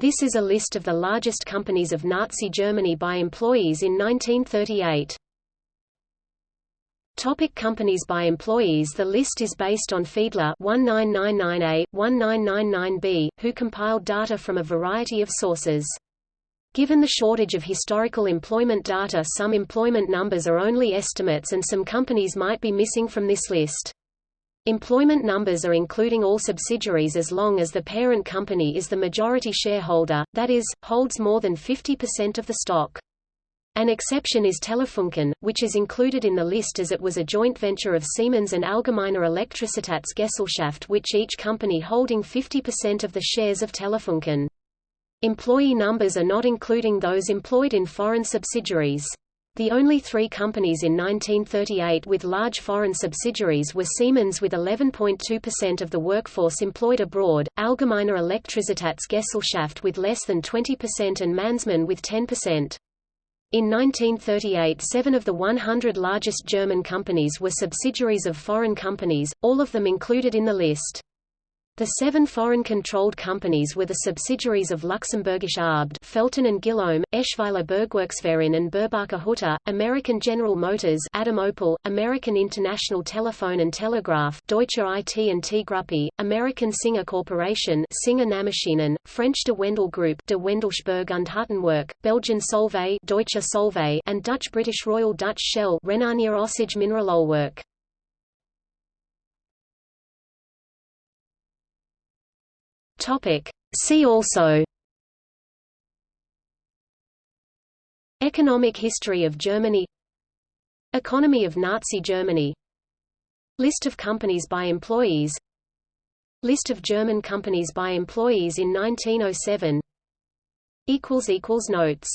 This is a list of the largest companies of Nazi Germany by employees in 1938. Topic companies by employees The list is based on Fiedler 1999A, 1999B, who compiled data from a variety of sources. Given the shortage of historical employment data some employment numbers are only estimates and some companies might be missing from this list. Employment numbers are including all subsidiaries as long as the parent company is the majority shareholder, that is, holds more than 50% of the stock. An exception is Telefunken, which is included in the list as it was a joint venture of Siemens and Allgemeine Elektrizitätsgesellschaft which each company holding 50% of the shares of Telefunken. Employee numbers are not including those employed in foreign subsidiaries. The only three companies in 1938 with large foreign subsidiaries were Siemens with 11.2% of the workforce employed abroad, Allgemeine Elektrizitätsgesellschaft with less than 20% and Mannesmann with 10%. In 1938 seven of the 100 largest German companies were subsidiaries of foreign companies, all of them included in the list. The seven foreign-controlled companies were the subsidiaries of Luxembourgisch Arbed Felten and Guilleaume, Eschweiler Bergwerksverein and Burbacher Hütte, American General Motors Adam Opel, American International Telephone and Telegraph Deutsche IT&T Gruppe, American Singer Corporation Singer Nahmaschinen, French De Wendel Group De Wendelspurg und Huttenwerk, Belgian Solvay Deutsche Solvay and Dutch-British Royal Dutch Shell Rhenania Ossag Mineralölwerk. Topic. See also. Economic history of Germany. Economy of Nazi Germany. List of companies by employees. List of German companies by employees in 1907 Notes